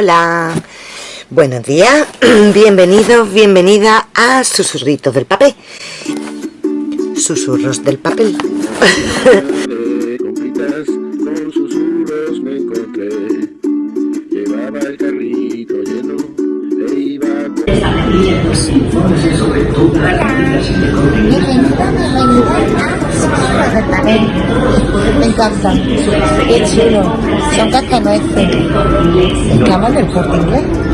Hola, buenos días, bienvenidos, bienvenida a Susurritos del Papel. Susurros del Papel. con susurros me encontré. Llevaba el carrito lleno e iba Me encanta. Qué chulo. Son cascanueces. ¿Estamos del corte inglés?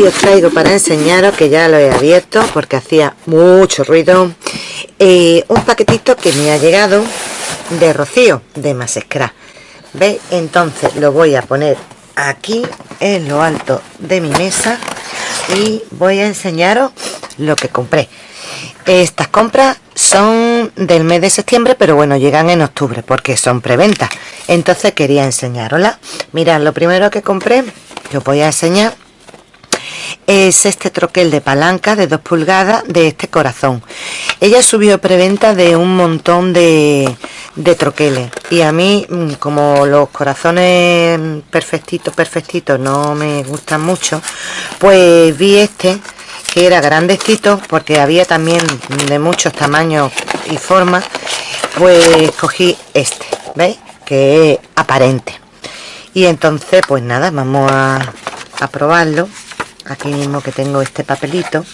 Os traigo para enseñaros que ya lo he abierto porque hacía mucho ruido eh, un paquetito que me ha llegado de rocío de Masescra ¿veis? entonces lo voy a poner aquí en lo alto de mi mesa y voy a enseñaros lo que compré. Estas compras son del mes de septiembre pero bueno llegan en octubre porque son preventa. Entonces quería enseñarosla mirad lo primero que compré que os voy a enseñar es este troquel de palanca de 2 pulgadas de este corazón. Ella subió preventa de un montón de, troqueles. Y a mí mm, como los corazones perfectitos perfectitos no me gustan mucho pues vi este que era grandecito porque había también de muchos tamaños y formas pues cogí este veis que es aparente. Y entonces pues nada vamos a probarlo aquí mismo que tengo este papelito.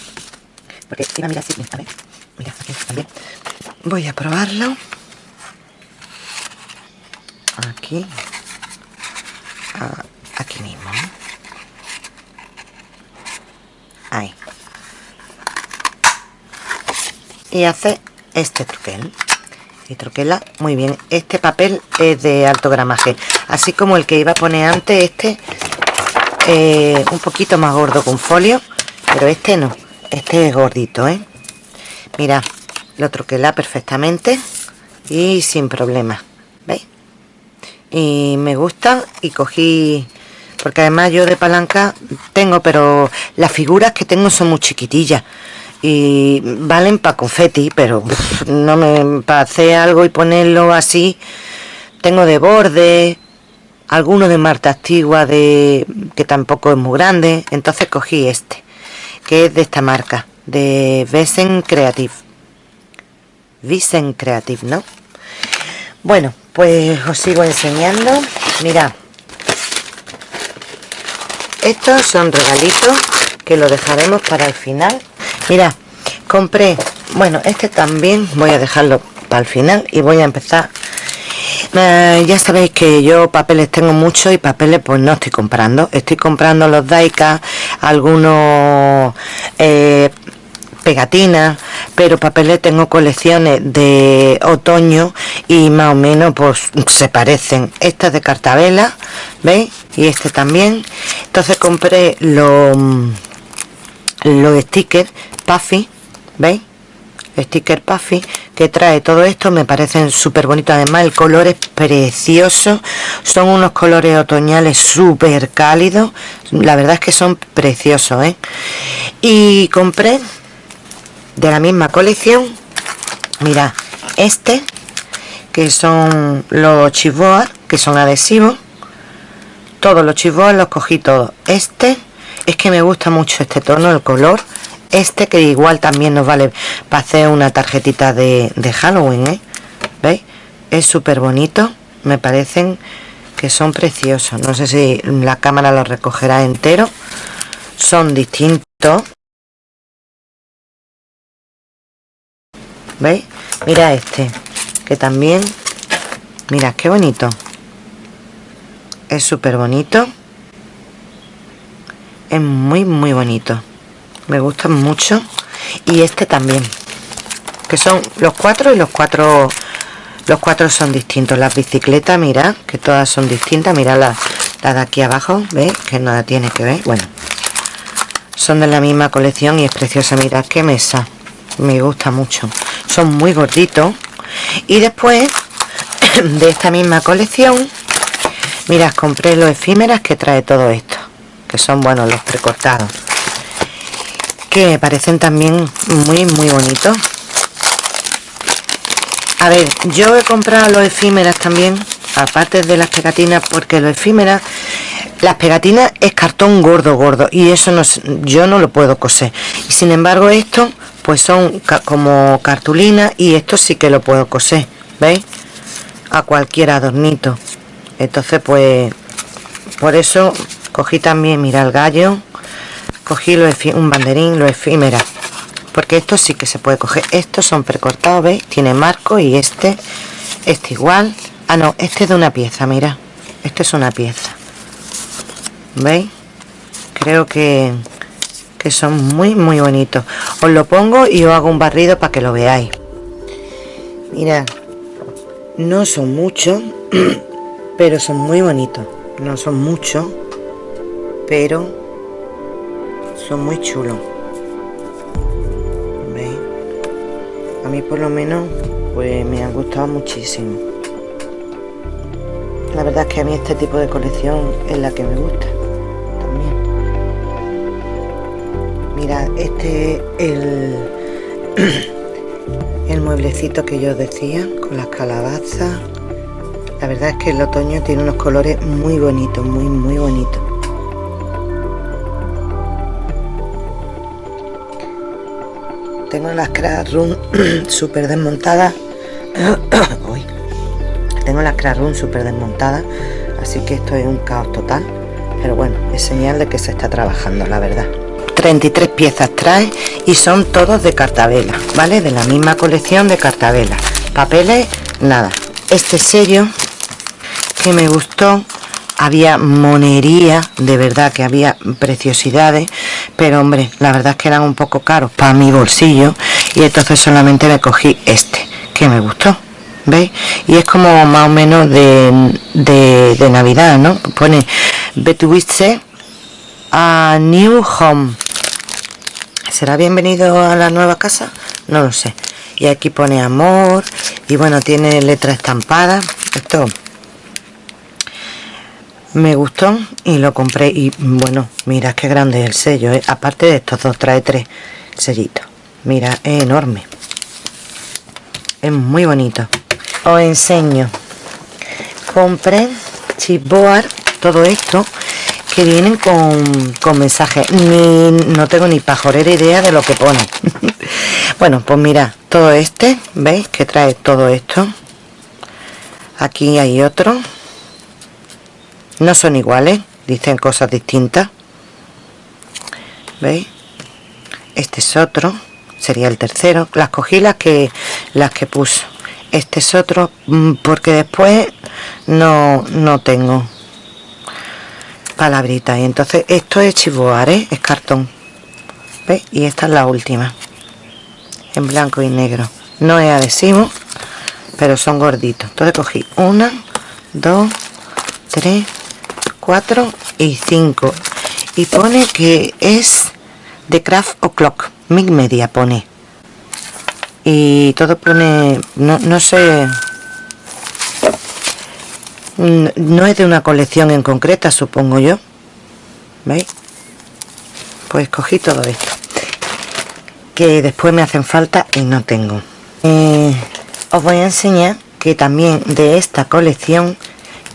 Porque mira, mira, sí, a ver, mira, aquí también voy a probarlo. Aquí. Aquí mismo. Ahí. Y hace este troquel y troquela muy bien. Este papel es de alto gramaje. Así como el que iba a poner antes este eh, un poquito más gordo con folio pero este no este es gordito ¿eh? mira lo troquela perfectamente y sin problema ¿veis? y me gusta y cogí porque además yo de palanca tengo pero las figuras que tengo son muy chiquitillas y valen para confeti pero no me para hacer algo y ponerlo así tengo de borde alguno de Marta Antigua de que tampoco es muy grande entonces cogí este que es de esta marca de Vesen Creative. Visen Creative ¿no? bueno pues os sigo enseñando. Mira estos son regalitos que lo dejaremos para el final. Mira compré bueno este también voy a dejarlo para el final y voy a empezar eh, ya sabéis que yo papeles tengo mucho y papeles pues no estoy comprando. Estoy comprando los Daika algunos eh, pegatinas pero papeles tengo colecciones de otoño y más o menos pues se parecen. Esta es de cartabela veis y este también. Entonces compré los los stickers puffy veis sticker puffy que trae todo esto me parecen súper bonitos además el color es precioso son unos colores otoñales súper cálidos la verdad es que son preciosos ¿eh? y compré de la misma colección mira este que son los chivoas que son adhesivos. Todos los chivoas los cogí todos. Este es que me gusta mucho este tono el color este que igual también nos vale para hacer una tarjetita de, Halloween ¿eh? ¿veis? es súper bonito me parecen que son preciosos no sé si la cámara lo recogerá entero son distintos ¿veis? mira este que también mira qué bonito es súper bonito es muy muy bonito me gustan mucho. Y este también. Que son los cuatro y los cuatro los cuatro son distintos. Las bicicletas mira que todas son distintas. Mira la, la de aquí abajo veis que nada tiene que ver. Bueno son de la misma colección y es preciosa. Mirad qué mesa. Me gusta mucho. Son muy gorditos. Y después de esta misma colección mirad compré los efímeras que trae todo esto que son buenos los precortados que me parecen también muy muy bonitos. A ver yo he comprado los efímeras también aparte de las pegatinas porque los efímeras las pegatinas es cartón gordo gordo y eso no yo no lo puedo coser. Y sin embargo esto pues son como cartulina y esto sí que lo puedo coser veis a cualquier adornito. Entonces pues por eso cogí también mira el gallo cogí lo un banderín lo efímera porque esto sí que se puede coger. Estos son precortados veis tiene marco y este este igual. Ah no este es de una pieza mira. Esto es una pieza. Veis creo que que son muy muy bonitos. Os lo pongo y os hago un barrido para que lo veáis. Mira no son muchos pero son muy bonitos. No son muchos pero son muy chulos ¿Veis? a mí por lo menos pues me han gustado muchísimo. La verdad es que a mí este tipo de colección es la que me gusta también. Mira este el el mueblecito que yo decía con las calabazas. La verdad es que el otoño tiene unos colores muy bonitos muy muy bonitos tengo las room súper desmontadas tengo las room súper desmontadas así que esto es un caos total. Pero bueno es señal de que se está trabajando la verdad. 33 piezas trae y son todos de cartabela vale de la misma colección de cartabela. Papeles nada. Este sello que me gustó había monería de verdad que había preciosidades pero hombre la verdad es que eran un poco caros para mi bolsillo y entonces solamente me cogí este que me gustó ¿veis? y es como más o menos de, de, navidad ¿no? pone Betwiste a New Home ¿será bienvenido a la nueva casa? no lo sé y aquí pone amor y bueno tiene letra estampada esto me gustó y lo compré y bueno mira qué grande es el sello ¿eh? aparte de estos dos trae tres sellitos. Mira es enorme. Es muy bonito. Os enseño. Compré chipboard todo esto que vienen con, con mensajes. Ni no tengo ni pajorera idea de lo que pone. Bueno pues mira todo este veis que trae todo esto. Aquí hay otro no son iguales dicen cosas distintas. Veis este es otro sería el tercero. Las cogí las que las que puso este es otro mm, porque después no no tengo palabritas. Y entonces esto es chivoar ¿eh? es cartón. ¿veis? y esta es la última. En blanco y negro. No es adhesivo pero son gorditos. Entonces cogí una dos tres 4 y 5 y pone que es de craft o'clock mil media pone. Y todo pone no, no sé no es de una colección en concreta supongo yo. Veis pues cogí todo esto que después me hacen falta y no tengo. Eh, os voy a enseñar que también de esta colección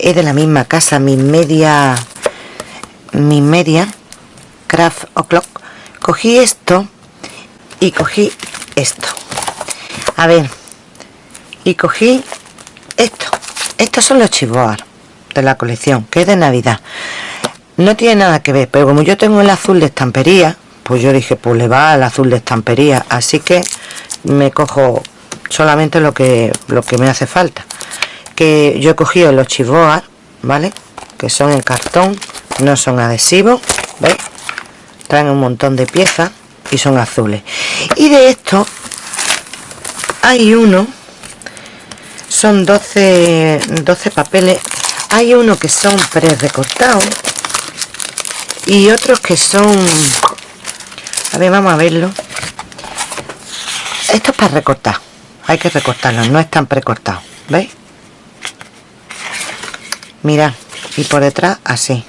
es de la misma casa mi media mi media craft o'clock. Cogí esto y cogí esto. A ver y cogí esto. Estos son los chivoar de la colección que es de navidad. No tiene nada que ver pero como yo tengo el azul de estampería pues yo dije pues le va al azul de estampería. Así que me cojo solamente lo que lo que me hace falta que yo he cogido los chivoas vale que son en cartón no son adhesivos ¿veis? traen un montón de piezas y son azules. Y de esto hay uno son 12 12 papeles. Hay uno que son pre recortados y otros que son a ver vamos a verlo. Esto es para recortar hay que recortarlos no están precortados veis mirad y por detrás así.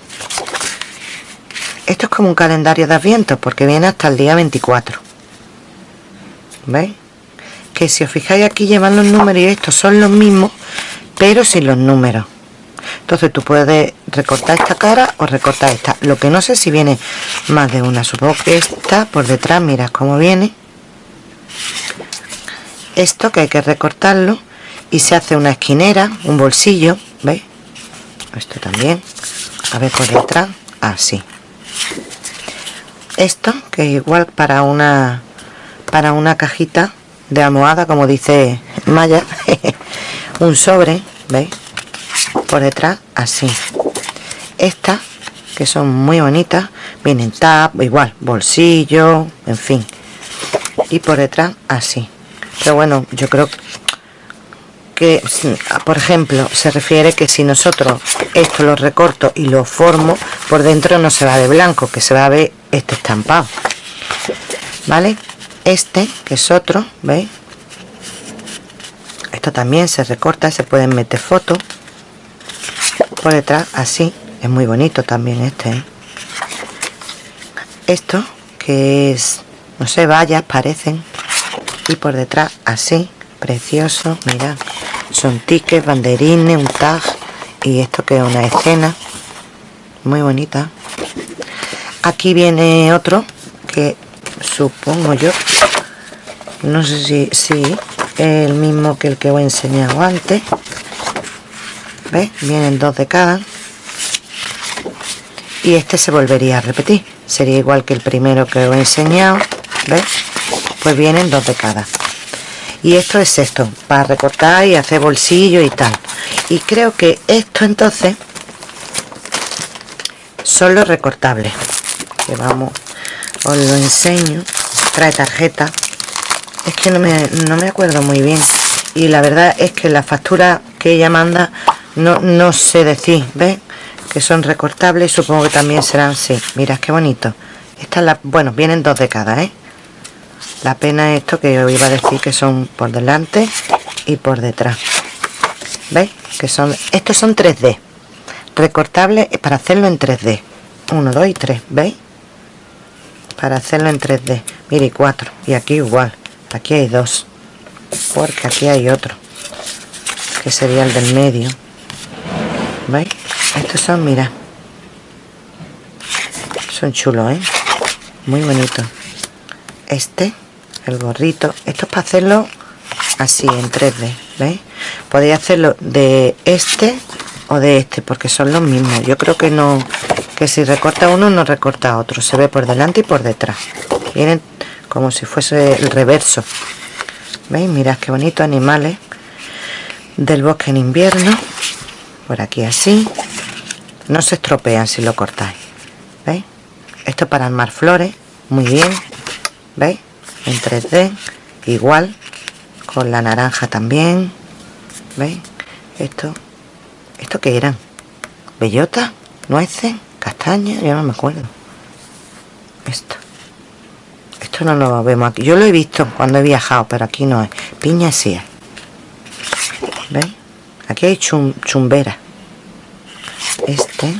Esto es como un calendario de adviento porque viene hasta el día 24 veis que si os fijáis aquí llevan los números y estos son los mismos pero sin los números. Entonces tú puedes recortar esta cara o recortar esta. Lo que no sé si viene más de una. Supongo que esta por detrás mirad cómo viene. Esto que hay que recortarlo y se hace una esquinera un bolsillo. Esto también. A ver por detrás. Así esto que igual para una para una cajita de almohada como dice Maya un sobre veis por detrás así. Estas que son muy bonitas vienen tap igual bolsillo en fin. Y por detrás así. Pero bueno yo creo que por ejemplo se refiere que si nosotros esto lo recorto y lo formo por dentro no se va de blanco que se va a ver este estampado. Vale este que es otro veis esto también se recorta se pueden meter fotos por detrás así. Es muy bonito también este ¿eh? esto que es no sé vallas parecen y por detrás así precioso mira son tickets banderines un tag y esto que es una escena muy bonita. Aquí viene otro que supongo yo no sé si, es el mismo que el que os he enseñado antes. ¿Ves? vienen dos de cada. Y este se volvería a repetir. Sería igual que el primero que os he enseñado ¿ves? pues vienen dos de cada y esto es esto para recortar y hacer bolsillo y tal. Y creo que esto entonces son los recortables que vamos os lo enseño. Trae tarjeta. Es que no me, no me acuerdo muy bien. Y la verdad es que la factura que ella manda no, no sé decir ¿ves? que son recortables supongo que también serán sí. Mira qué bonito. Esta la bueno vienen dos de cada ¿eh? La pena esto que os iba a decir que son por delante y por detrás. ¿veis? que son estos son 3D recortables para hacerlo en 3D 1, 2 y 3 ¿veis? para hacerlo en 3D mire 4 y aquí igual. Aquí hay dos. Porque aquí hay otro. Que sería el del medio. ¿veis? estos son mira. Son chulos ¿eh? muy bonitos. Este el gorrito. Esto es para hacerlo así en 3D ¿veis? podéis hacerlo de este o de este porque son los mismos. Yo creo que no que si recorta uno no recorta otro. Se ve por delante y por detrás. Vienen como si fuese el reverso. Veis mirad qué bonito animales del bosque en invierno. Por aquí así. No se estropean si lo cortáis. Veis esto para armar flores. Muy bien. Veis en 3D igual con la naranja también veis esto esto que eran bellota nueces castaña ya no me acuerdo. Esto. Esto no lo vemos aquí. Yo lo he visto cuando he viajado pero aquí no es. Piña sí veis aquí hay chumbera. Este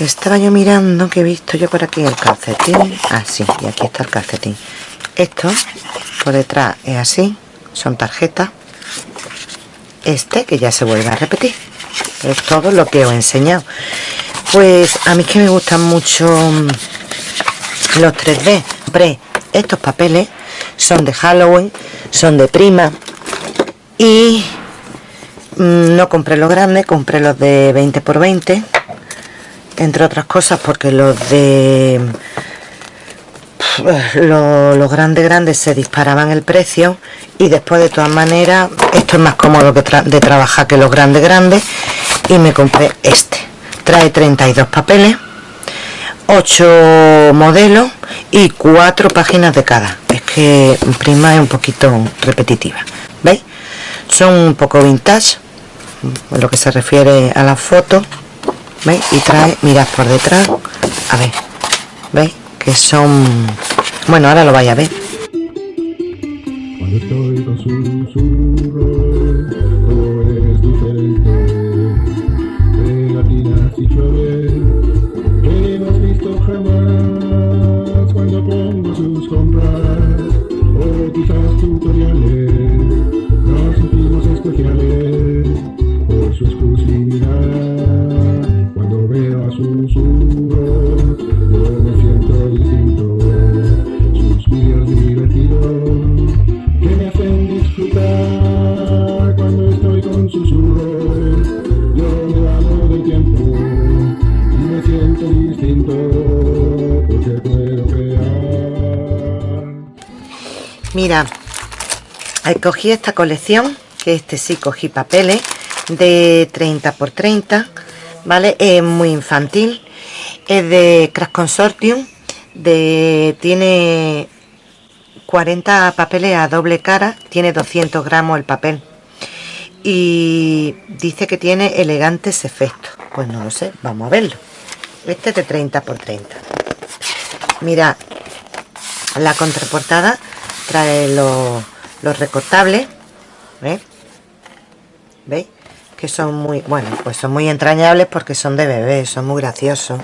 estaba yo mirando que he visto yo por aquí el calcetín. Así ah, y aquí está el calcetín. Esto por detrás es así. Son tarjetas. Este que ya se vuelve a repetir. Es todo lo que os he enseñado. Pues a mí que me gustan mucho mm, los 3D pre estos papeles son de Halloween son de prima. Y mm, no compré los grandes compré los de 20 por 20 entre otras cosas porque los de los, grandes grandes se disparaban el precio y después de todas maneras esto es más cómodo que de trabajar que los grandes grandes y me compré este. Trae 32 papeles 8 modelos y 4 páginas de cada. Es que prima es un poquito repetitiva veis son un poco vintage lo que se refiere a la foto veis y trae mirad por detrás. A ver. Veis que son bueno ahora lo vais a ver cogí esta colección, que este sí cogí papeles, de 30 por 30, ¿vale? Es muy infantil, es de Crash Consortium, de, tiene 40 papeles a doble cara, tiene 200 gramos el papel. Y dice que tiene elegantes efectos. Pues no lo sé, vamos a verlo. Este es de 30 por 30. Mira, la contraportada trae los, los recortables. ¿Veis? ¿Veis? Que son muy, bueno, pues son muy entrañables porque son de bebé, son muy graciosos.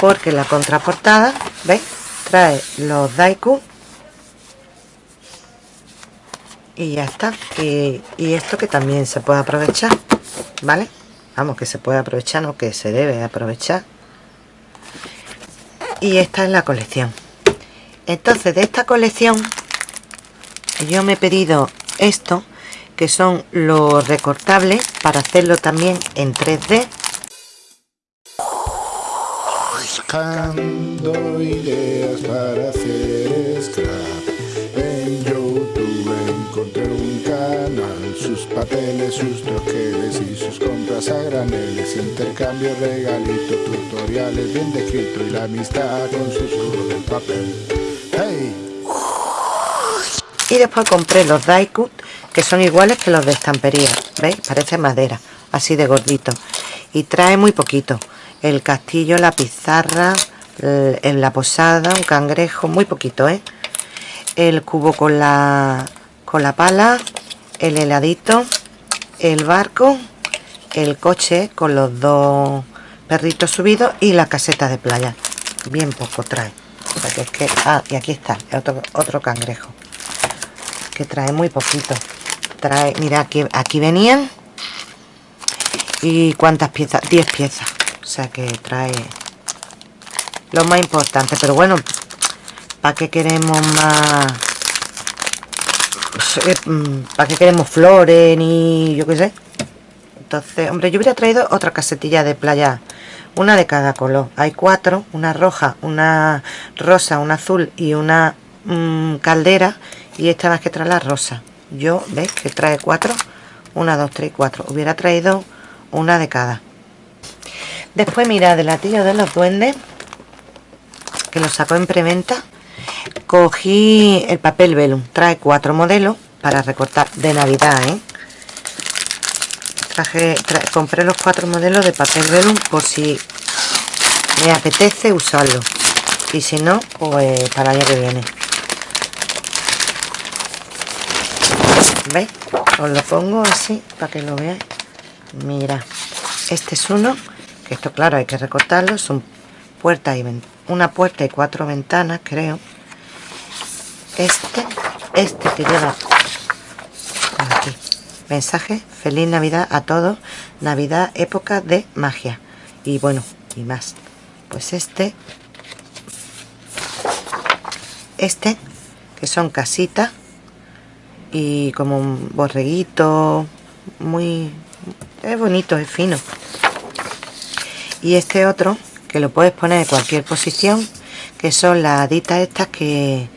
Porque la contraportada ¿veis? trae los daiku. Y ya está. Y, y esto que también se puede aprovechar vale vamos que se puede aprovechar no que se debe aprovechar. Y esta es la colección. Entonces de esta colección yo me he pedido esto que son los recortables para hacerlo también en 3D Buscando ideas para hacer scrap En YouTube encontré un canal Sus papeles, sus troqueles y sus compras a graneles Intercambio, regalito, tutoriales bien descrito Y la amistad con susurro del papel ¡Hey! y después compré los Daiku que son iguales que los de estampería ¿veis? parece madera así de gordito y trae muy poquito el castillo, la pizarra en la posada, un cangrejo muy poquito ¿eh? el cubo con la con la pala el heladito el barco el coche con los dos perritos subidos y la caseta de playa. Bien poco trae es que ah y aquí está otro, otro cangrejo que trae muy poquito. Trae mira aquí aquí venían y cuántas piezas 10 piezas o sea que trae lo más importante. Pero bueno para qué queremos más para qué queremos flores ni yo qué sé entonces hombre yo hubiera traído otra casetilla de playa una de cada color. Hay cuatro una roja una rosa una azul y una mm, caldera y esta más que trae la rosa. Yo veis que trae cuatro una, dos, tres, cuatro. Hubiera traído una de cada después mira de latillo de los duendes que lo sacó en preventa cogí el papel velum trae cuatro modelos para recortar de navidad ¿eh? traje compré los cuatro modelos de papel velum por si me apetece usarlo. Y si no pues para el año que viene. ¿veis? os lo pongo así para que lo veáis. Mira este es uno esto claro hay que recortarlo son puertas y una puerta y cuatro ventanas creo. Este este que lleva aquí. Mensaje feliz navidad a todos. Navidad época de magia. Y bueno y más. Pues este este que son casitas y como un borreguito muy es bonito es fino y este otro que lo puedes poner en cualquier posición que son las haditas estas que,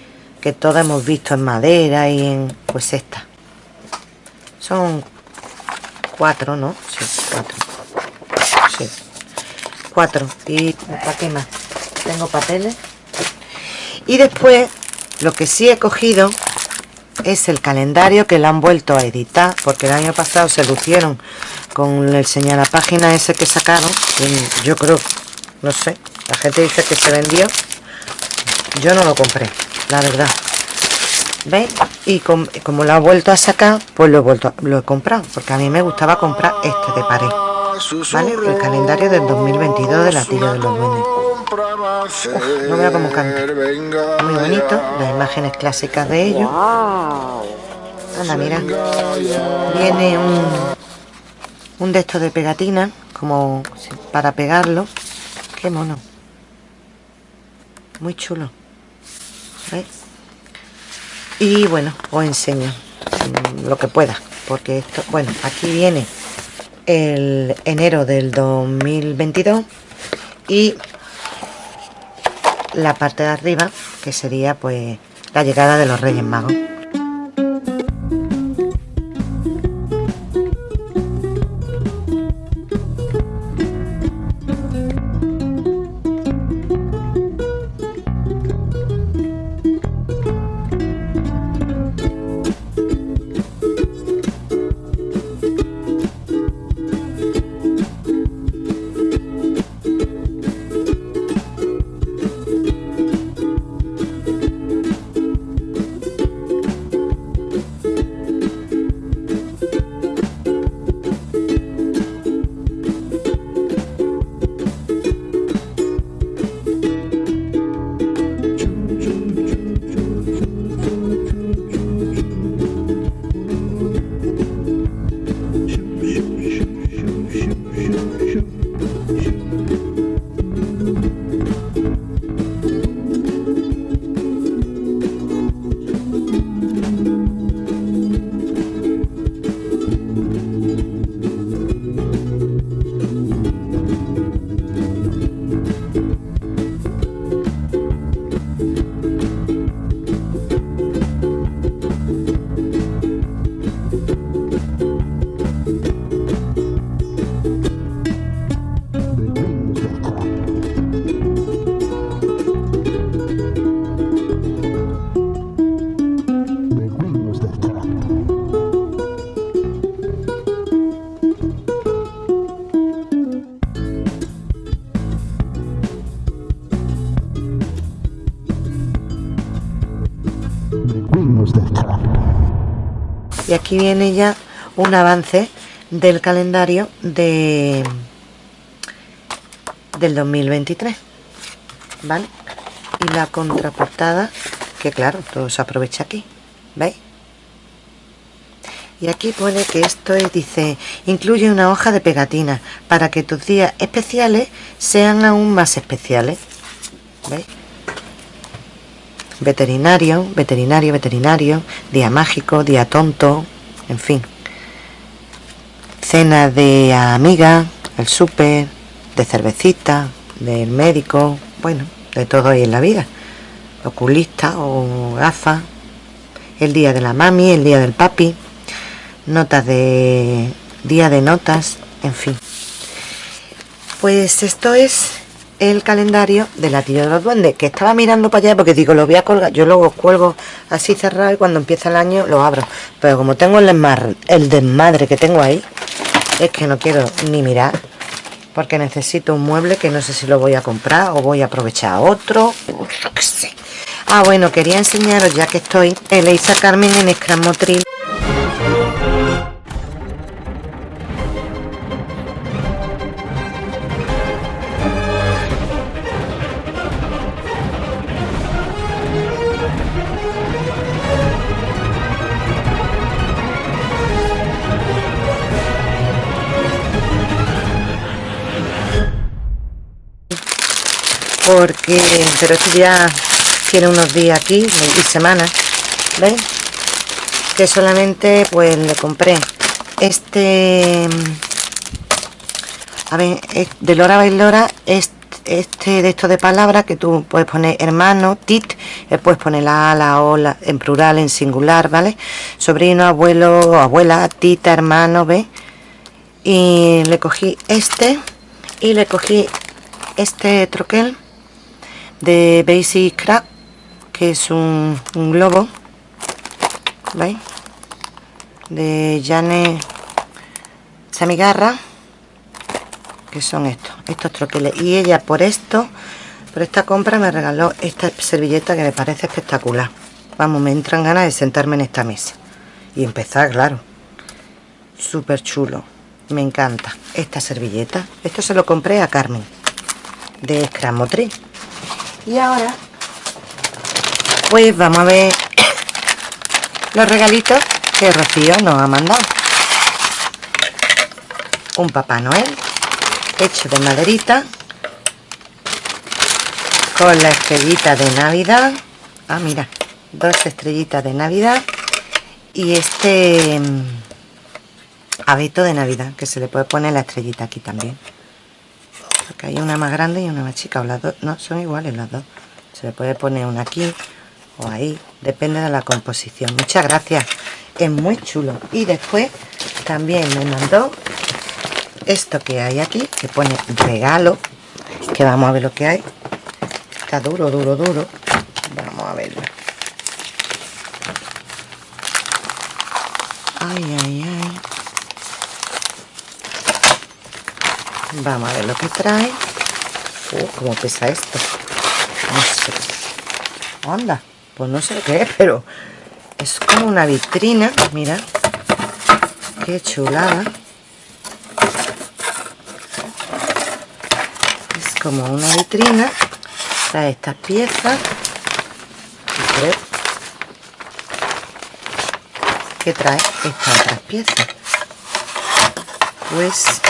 que todas hemos visto en madera y en pues esta. Son cuatro no sí cuatro. Sí. Cuatro. Y para qué más tengo papeles. Y después lo que sí he cogido es el calendario que le han vuelto a editar porque el año pasado se lucieron con el señala página ese que sacaron yo creo no sé la gente dice que se vendió. Yo no lo compré la verdad. ¿veis? y como lo ha vuelto a sacar pues lo he vuelto lo he comprado porque a mí me gustaba comprar este de pared ¿vale? el calendario del 2022 de la tira de los duendes. No veo cómo canta muy bonito las imágenes clásicas de ellos. Anda mira. Viene un un de estos de pegatina como para pegarlo. Qué mono. Muy chulo. Y bueno os enseño mm, lo que pueda porque esto bueno aquí viene el enero del 2022 y la parte de arriba que sería pues la llegada de los Reyes Magos y aquí viene ya un avance del calendario de del 2023 ¿vale? y la contraportada que claro, todo se aprovecha aquí ¿veis? y aquí pone que esto es, dice incluye una hoja de pegatina para que tus días especiales sean aún más especiales ¿veis? Veterinario, veterinario, veterinario, día mágico, día tonto, en fin. Cena de amiga, el súper, de cervecita, del médico, bueno, de todo ahí en la vida. Oculista o gafas, el día de la mami, el día del papi, notas de día de notas en fin pues esto es el calendario de la tía de los duendes que estaba mirando para allá porque digo lo voy a colgar yo luego cuelgo así cerrado y cuando empieza el año lo abro. Pero como tengo el desmadre, el desmadre que tengo ahí es que no quiero ni mirar porque necesito un mueble que no sé si lo voy a comprar o voy a aprovechar otro ah bueno quería enseñaros ya que estoy Elisa Carmen en Scrum porque pero esto ya tiene unos días aquí y semanas ¿veis? que solamente pues le compré este a ver de Lora Bailora este, de esto de palabras que tú puedes poner hermano, tit, puedes poner la la o la, en plural, en singular, ¿vale? Sobrino, abuelo, abuela, tita, hermano, ¿ves? Y le cogí este y le cogí este troquel de Basic Crack que es un, globo ¿veis? de Jane Samigarra que son estos estos troqueles. Y ella por esto por esta compra me regaló esta servilleta que me parece espectacular. Vamos me entran ganas de sentarme en esta mesa. Y empezar claro. Súper chulo. Me encanta esta servilleta. Esto se lo compré a Carmen de Scramotriz y ahora pues vamos a ver los regalitos que Rocío nos ha mandado. Un Papá Noel hecho de maderita con la estrellita de Navidad. Ah mira dos estrellitas de Navidad y este mm, abeto de Navidad que se le puede poner la estrellita aquí también porque hay una más grande y una más chica o las dos. No son iguales las dos. Se le puede poner una aquí o ahí depende de la composición. Muchas gracias. Es muy chulo. Y después también me mandó esto que hay aquí que pone regalo que vamos a ver lo que hay. Está duro duro duro. Vamos a verlo. Ay ay ay vamos a ver lo que trae. Uh, como pesa esto. No sé. Onda. Pues no sé qué es pero es como una vitrina. Mira. Qué chulada. Es como una vitrina. Trae estas piezas. ¿Qué trae estas otras piezas. Pues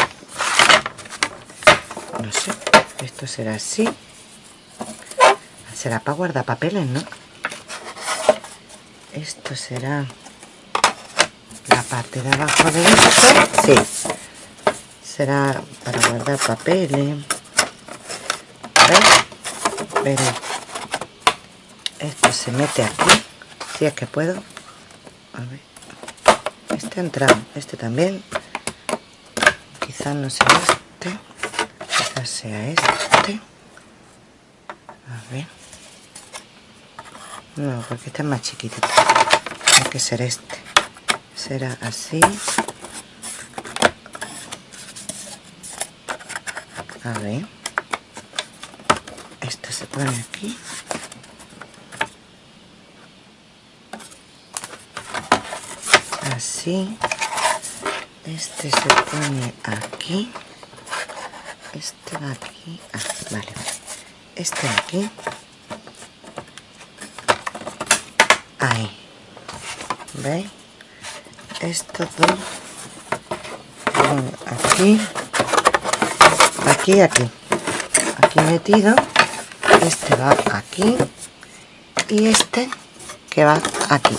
no sé esto será así. Será para guardar papeles no esto será la parte de abajo de esto. Sí. Será para guardar papeles. Pero esto se mete aquí si es que puedo. A ver. Este ha entrado este también. Quizás no sea este quizás sea este a ver no, porque este es más chiquito Tiene que ser este. Será así. A ver. Esto se pone aquí. Así. Este se pone aquí. Este va aquí. Ah, vale. Este aquí. ahí. ¿veis? estos dos aquí. Aquí aquí. Aquí metido. Este va aquí. Y este que va aquí.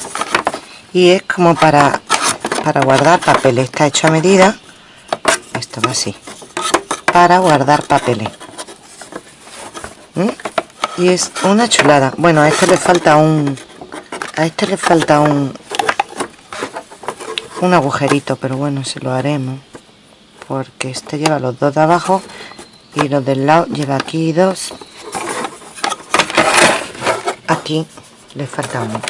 Y es como para para guardar papeles está hecho a medida. Esto va así para guardar papeles ¿Mm? y es una chulada. Bueno a este le falta un a este le falta un un agujerito pero bueno se lo haremos porque este lleva los dos de abajo y los del lado lleva aquí dos. Aquí le falta uno.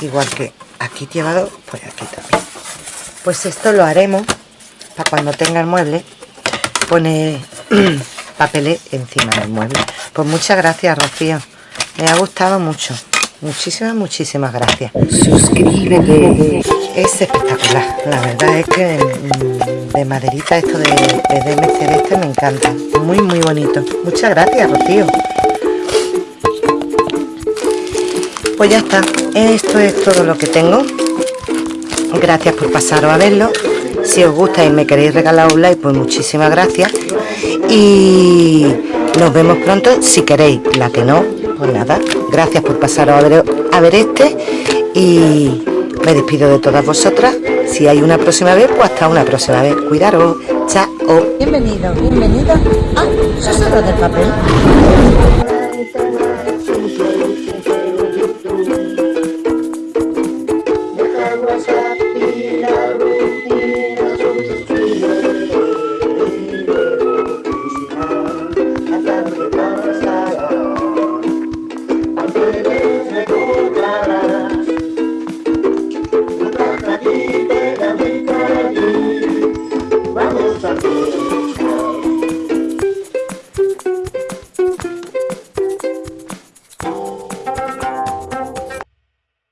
Igual que aquí lleva dos pues aquí también. Pues esto lo haremos para cuando tenga el mueble pone papeles encima del mueble. Pues muchas gracias Rocío. Me ha gustado mucho. Muchísimas muchísimas gracias. Suscríbete. Es espectacular. La verdad es que mm, de maderita esto de, de DMC este me encanta. Muy muy bonito. Muchas gracias Rocío. Pues ya está. Esto es todo lo que tengo. Gracias por pasaros a verlo si os gusta y me queréis regalar un like pues muchísimas gracias. Y nos vemos pronto si queréis la que no pues nada. Gracias por pasaros a ver, a ver este. Y me despido de todas vosotras. Si hay una próxima vez pues hasta una próxima vez. Cuidaros. Chao. Bienvenido bienvenida ah eso es lo del papel